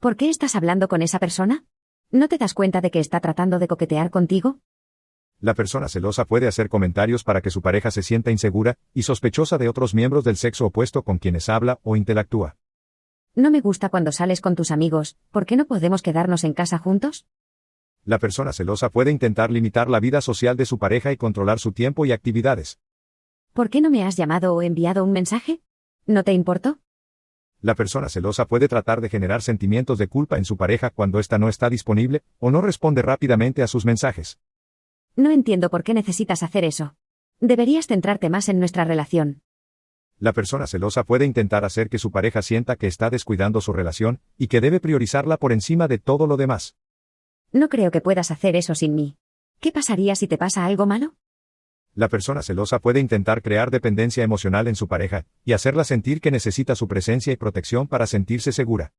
¿Por qué estás hablando con esa persona? ¿No te das cuenta de que está tratando de coquetear contigo? La persona celosa puede hacer comentarios para que su pareja se sienta insegura y sospechosa de otros miembros del sexo opuesto con quienes habla o interactúa. No me gusta cuando sales con tus amigos, ¿por qué no podemos quedarnos en casa juntos? La persona celosa puede intentar limitar la vida social de su pareja y controlar su tiempo y actividades. ¿Por qué no me has llamado o enviado un mensaje? ¿No te importó? La persona celosa puede tratar de generar sentimientos de culpa en su pareja cuando ésta no está disponible o no responde rápidamente a sus mensajes. No entiendo por qué necesitas hacer eso. Deberías centrarte más en nuestra relación. La persona celosa puede intentar hacer que su pareja sienta que está descuidando su relación y que debe priorizarla por encima de todo lo demás. No creo que puedas hacer eso sin mí. ¿Qué pasaría si te pasa algo malo? La persona celosa puede intentar crear dependencia emocional en su pareja y hacerla sentir que necesita su presencia y protección para sentirse segura.